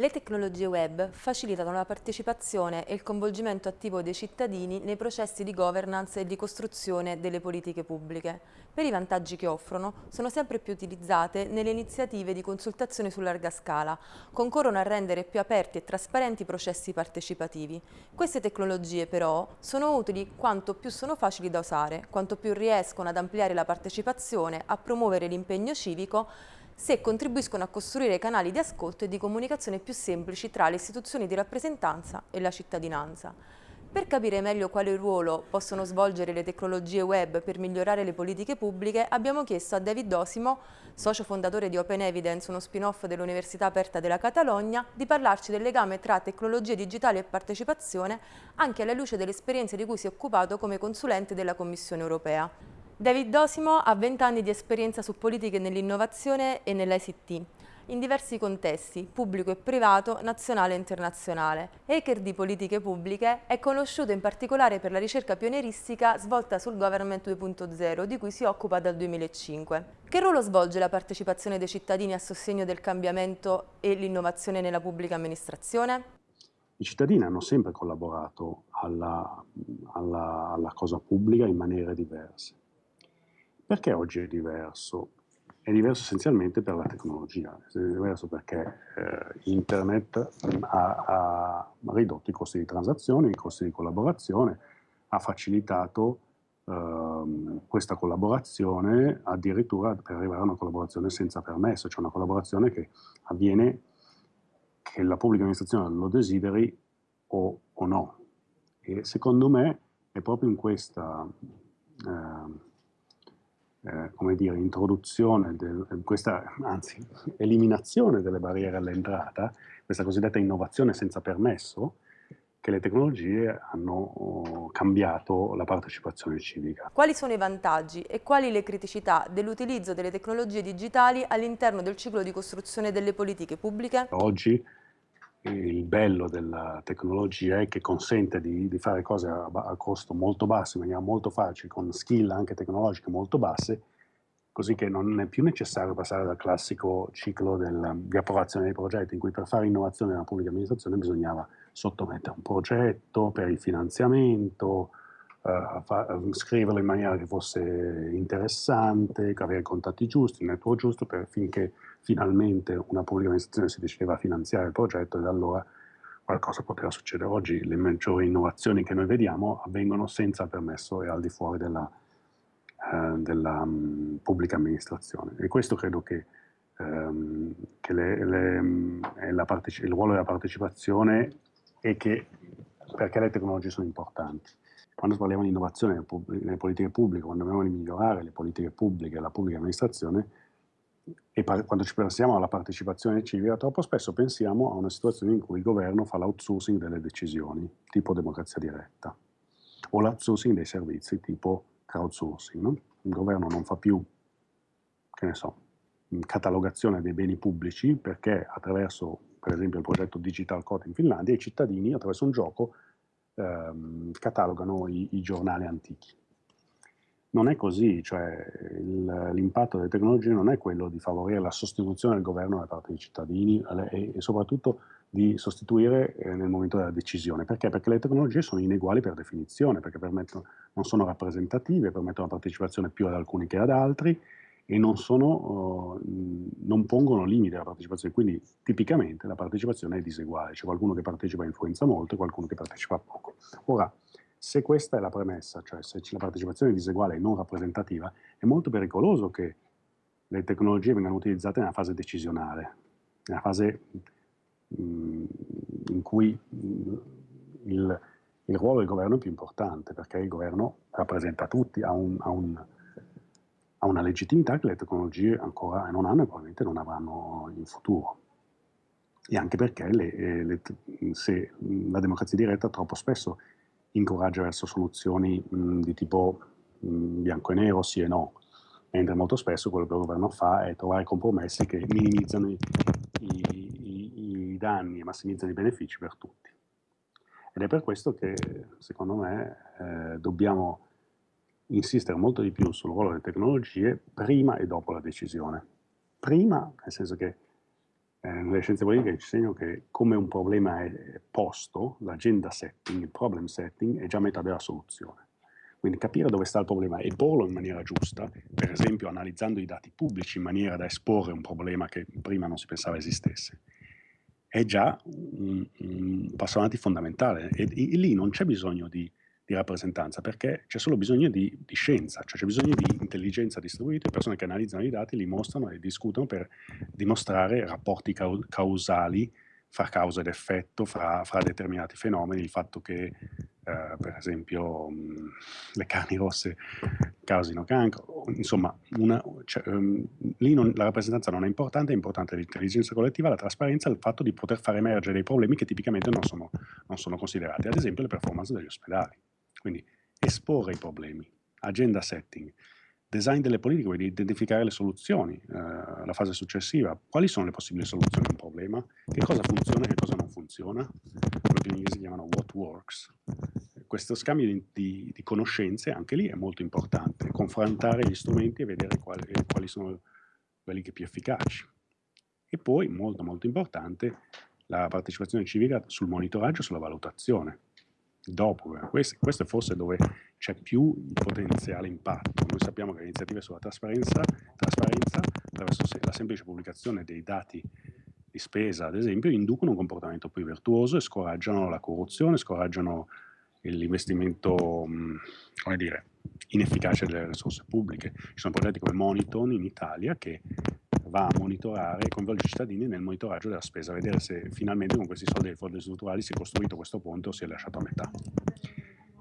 Le tecnologie web facilitano la partecipazione e il coinvolgimento attivo dei cittadini nei processi di governance e di costruzione delle politiche pubbliche. Per i vantaggi che offrono, sono sempre più utilizzate nelle iniziative di consultazione su larga scala, concorrono a rendere più aperti e trasparenti i processi partecipativi. Queste tecnologie però sono utili quanto più sono facili da usare, quanto più riescono ad ampliare la partecipazione, a promuovere l'impegno civico, se contribuiscono a costruire canali di ascolto e di comunicazione più semplici tra le istituzioni di rappresentanza e la cittadinanza. Per capire meglio quale ruolo possono svolgere le tecnologie web per migliorare le politiche pubbliche, abbiamo chiesto a David Dosimo, socio fondatore di Open Evidence, uno spin-off dell'Università Aperta della Catalogna, di parlarci del legame tra tecnologie digitali e partecipazione, anche alla luce delle esperienze di cui si è occupato come consulente della Commissione europea. David Dosimo ha 20 anni di esperienza su politiche nell'innovazione e nell'ICT, in diversi contesti, pubblico e privato, nazionale e internazionale. Hacker di politiche pubbliche è conosciuto in particolare per la ricerca pionieristica svolta sul Government 2.0, di cui si occupa dal 2005. Che ruolo svolge la partecipazione dei cittadini a sostegno del cambiamento e l'innovazione nella pubblica amministrazione? I cittadini hanno sempre collaborato alla, alla, alla cosa pubblica in maniere diverse perché oggi è diverso? È diverso essenzialmente per la tecnologia, è diverso perché eh, internet ha, ha, ridotto i costi di transazione, i costi di collaborazione, ha facilitato ehm, questa collaborazione addirittura per arrivare a una collaborazione senza permesso, cioè una collaborazione che avviene che la pubblica amministrazione lo desideri o, o no. E secondo me è proprio in questa... Eh, eh, come dire, introduzione, del, questa, anzi, eliminazione delle barriere all'entrata, questa cosiddetta innovazione senza permesso, che le tecnologie hanno oh, cambiato la partecipazione civica. Quali sono i vantaggi e quali le criticità dell'utilizzo delle tecnologie digitali all'interno del ciclo di costruzione delle politiche pubbliche? Oggi il bello della tecnologia è che consente di, di fare cose a, a, costo molto basso, in maniera molto facile, con skill anche tecnologiche molto basse, così che non è più necessario passare dal classico ciclo del, di approvazione dei progetti, in cui per fare innovazione nella pubblica amministrazione bisognava sottomettere un progetto per il finanziamento, uh, fa, scriverlo in maniera che fosse interessante, avere i contatti giusti, il network giusto, per, finché finalmente una pubblica amministrazione si decideva a finanziare il progetto e da allora qualcosa poteva succedere. Oggi le maggiori innovazioni che noi vediamo avvengono senza permesso e al di fuori della, eh, della um, pubblica amministrazione. E questo credo che, um, che le, le, mm, il ruolo della partecipazione e che perché le tecnologie sono importanti. Quando parliamo di innovazione nelle politiche pubbliche, quando dobbiamo migliorare le politiche pubbliche e la pubblica amministrazione, e quando ci pensiamo alla partecipazione civica, troppo spesso pensiamo a una situazione in cui il governo fa l'outsourcing delle decisioni, tipo democrazia diretta, o l'outsourcing dei servizi, tipo crowdsourcing. No? Il governo non fa più, che ne so, catalogazione dei beni pubblici perché attraverso, per esempio, il progetto Digital Code in Finlandia, i cittadini attraverso un gioco ehm, catalogano i, i giornali antichi non è così, cioè l'impatto delle tecnologie non è quello di favorire la sostituzione del governo da parte dei cittadini e, e soprattutto di sostituire eh, nel momento della decisione. Perché? Perché le tecnologie sono ineguali per definizione, perché non sono rappresentative, permettono la partecipazione più ad alcuni che ad altri e non, sono, uh, non pongono limiti alla partecipazione, quindi tipicamente la partecipazione è diseguale, c'è qualcuno che partecipa e influenza molto e qualcuno che partecipa poco. Ora, se questa è la premessa, cioè se la partecipazione è diseguale e non rappresentativa, è molto pericoloso che le tecnologie vengano utilizzate nella fase decisionale, nella fase mh, mm, in cui mh, mm, il, il, ruolo del governo è più importante, perché il governo rappresenta tutti, ha, un, ha, un, ha una legittimità che le tecnologie ancora non hanno e probabilmente non avranno in futuro. E anche perché le, le, se la democrazia diretta troppo spesso incoraggia verso soluzioni mh, di tipo mh, bianco e nero, sì e no, mentre molto spesso quello che il governo fa è trovare compromessi che minimizzano i, i, i danni e massimizzano i benefici per tutti. Ed è per questo che, secondo me, eh, dobbiamo insistere molto di più sul ruolo delle tecnologie prima e dopo la decisione. Prima, nel senso che eh, nelle scienze politiche ci insegnano che come un problema è posto, l'agenda setting, il problem setting, è già metà della soluzione. Quindi capire dove sta il problema e porlo in maniera giusta, per esempio analizzando i dati pubblici in maniera da esporre un problema che prima non si pensava esistesse, è già un, un passo avanti fondamentale. E, e lì non c'è bisogno di di rappresentanza, perché c'è solo bisogno di, di scienza, cioè c'è bisogno di intelligenza distribuita, persone che analizzano i dati, li mostrano e discutono per dimostrare rapporti causali fra causa ed effetto, fra, fra determinati fenomeni, il fatto che eh, per esempio mh, le carni rosse causino cancro, insomma, una, cioè, um, lì non, la rappresentanza non è importante, è importante l'intelligenza collettiva, la trasparenza, il fatto di poter far emergere dei problemi che tipicamente non sono, non sono considerati, ad esempio le performance degli ospedali. Quindi esporre i problemi, agenda setting, design delle politiche, quindi identificare le soluzioni, eh, la fase successiva, quali sono le possibili soluzioni a un problema, che cosa funziona e che cosa non funziona, quello che in inglese chiamano what works. Questo scambio di, di, di, conoscenze anche lì è molto importante, confrontare gli strumenti e vedere quali, quali sono quelli che più efficaci. E poi, molto molto importante, la partecipazione civica sul monitoraggio e sulla valutazione dopo. Eh. Questo, questo, è forse dove c'è più il potenziale impatto. Noi sappiamo che le iniziative sulla trasparenza, trasparenza attraverso la semplice pubblicazione dei dati di spesa, ad esempio, inducono un comportamento più virtuoso e scoraggiano la corruzione, scoraggiano l'investimento, come dire, inefficace delle risorse pubbliche. Ci sono progetti come Moniton in Italia che va a monitorare e coinvolge i cittadini nel monitoraggio della spesa, vedere se finalmente con questi soldi dei fondi strutturali si è costruito questo ponte o si è lasciato a metà.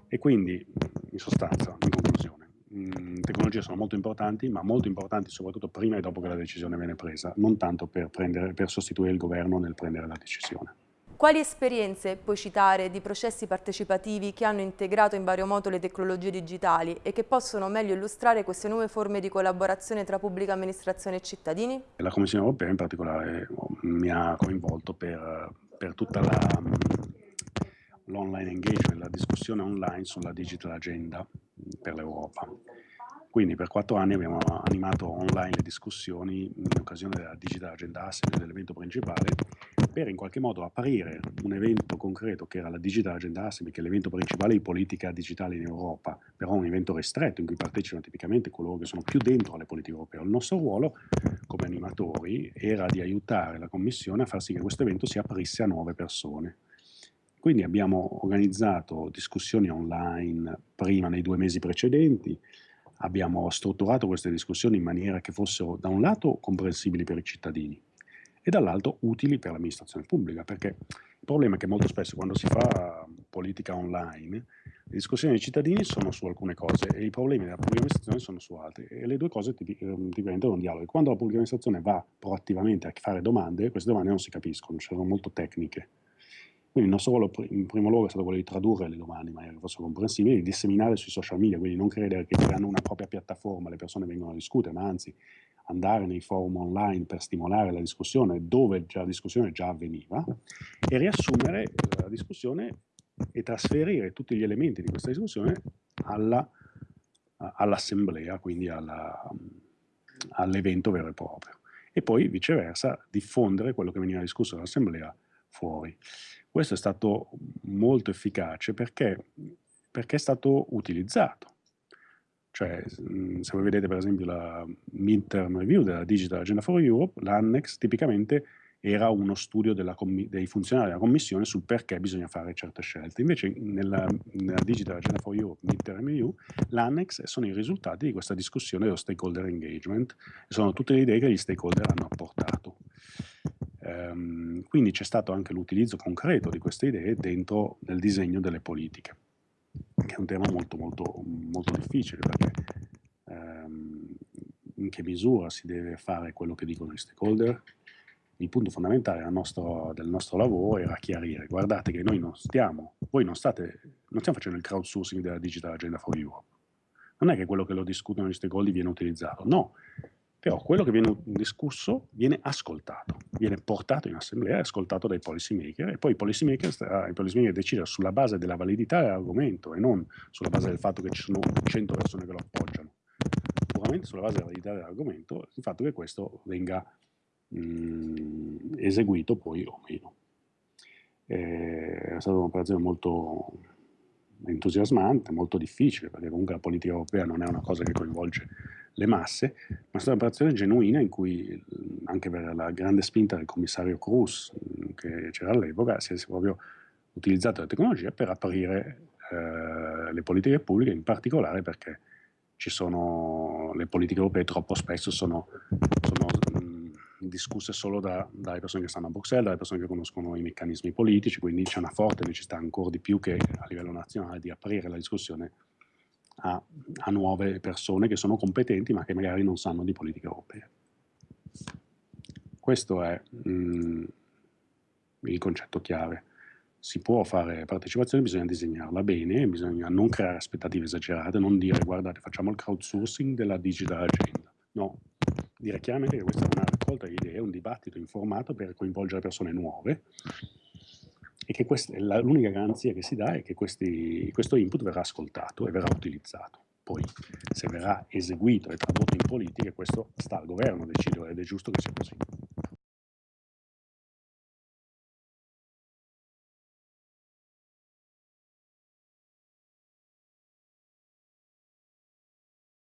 E quindi, in sostanza, in conclusione, mh, tecnologie sono molto importanti, ma molto importanti soprattutto prima e dopo che la decisione viene presa, non tanto per, prendere, per sostituire il governo nel prendere la decisione. Quali esperienze puoi citare di processi partecipativi che hanno integrato in vario modo le tecnologie digitali e che possono meglio illustrare queste nuove forme di collaborazione tra pubblica amministrazione e cittadini? La Commissione europea in particolare mi ha coinvolto per, per tutta l'online engagement, la discussione online sulla digital agenda per l'Europa. Quindi per quattro anni abbiamo animato online le discussioni in occasione della Digital Agenda Assembly, dell'evento principale, per in qualche modo aprire un evento concreto che era la Digital Agenda Assembly, che è l'evento principale di politica digitale in Europa, però un evento ristretto in cui partecipano tipicamente coloro che sono più dentro alle politiche europee. Il nostro ruolo come animatori era di aiutare la Commissione a far sì che questo evento si aprisse a nuove persone. Quindi abbiamo organizzato discussioni online prima nei due mesi precedenti, abbiamo strutturato queste discussioni in maniera che fossero da un lato comprensibili per i cittadini e dall'altro utili per l'amministrazione pubblica, perché il problema è che molto spesso quando si fa politica online le discussioni dei cittadini sono su alcune cose e i problemi della pubblica amministrazione sono su altre e le due cose ehm, diventano un dialogo. Quando la pubblica amministrazione va proattivamente a fare domande, queste domande non si capiscono, cioè sono molto tecniche quindi il nostro ruolo in primo luogo è stato quello di tradurre le domande in maniera che fossero comprensibili, di disseminare sui social media, quindi non credere che creando una propria piattaforma le persone vengono a discutere, ma anzi andare nei forum online per stimolare la discussione dove la discussione già avveniva e riassumere la discussione e trasferire tutti gli elementi di questa discussione all'assemblea, all quindi all'evento vero e proprio. E poi viceversa diffondere quello che veniva discusso dall'assemblea fuori. Questo è stato molto efficace perché, perché è stato utilizzato. Cioè, mm, se voi vedete per esempio la midterm review della Digital Agenda for Europe, l'annex tipicamente era uno studio dei funzionari della Commissione sul perché bisogna fare certe scelte. Invece nella, nella Digital Agenda for Europe Midterm Review l'annex sono i risultati di questa discussione dello stakeholder engagement sono tutte le idee che gli stakeholder hanno apportato. Ehm, quindi c'è stato anche l'utilizzo concreto di queste idee dentro nel disegno delle politiche, che un tema molto, molto, molto difficile perché ehm, in che misura si deve fare quello che dicono i stakeholder. Il punto fondamentale del nostro, del nostro lavoro era chiarire, guardate che noi non stiamo, voi non state, non stiamo facendo il crowdsourcing della Digital Agenda for Europe. Non è che quello che lo discutono gli stakeholder viene utilizzato, no, però quello che viene discusso viene ascoltato, viene portato in assemblea e ascoltato dai policy maker e poi i policy maker, i policy maker decidono sulla base della validità dell'argomento e non sulla base del fatto che ci sono 100 persone che lo appoggiano, puramente sulla base della validità dell'argomento, il fatto che questo venga mh, mm, eseguito poi o meno. Eh, è stata un'operazione molto entusiasmante, molto difficile, perché comunque la politica europea non è una cosa che coinvolge le masse, ma è stata un'operazione genuina in cui, anche per la grande spinta del commissario Cruz, che c'era all'epoca, si è proprio utilizzato la tecnologia per aprire eh, le politiche pubbliche, in particolare perché ci sono, le politiche europee troppo spesso sono, sono discusse solo da, dalle persone che stanno a Bruxelles, dalle persone che conoscono i meccanismi politici, quindi c'è una forte necessità ancora di più che a livello nazionale di aprire la discussione a, a nuove persone che sono competenti ma che magari non sanno di politica europea. Questo è mh, il concetto chiave si può fare partecipazione, bisogna disegnarla bene, bisogna non creare aspettative esagerate, non dire guardate facciamo il crowdsourcing della digital agenda, no, dire chiaramente che questa è una raccolta di idee, un dibattito informato per coinvolgere persone nuove e che l'unica garanzia che si dà è che questi, questo input verrà ascoltato e verrà utilizzato. Poi se verrà eseguito e tradotto in politica, questo sta al governo decidere ed è giusto che sia così.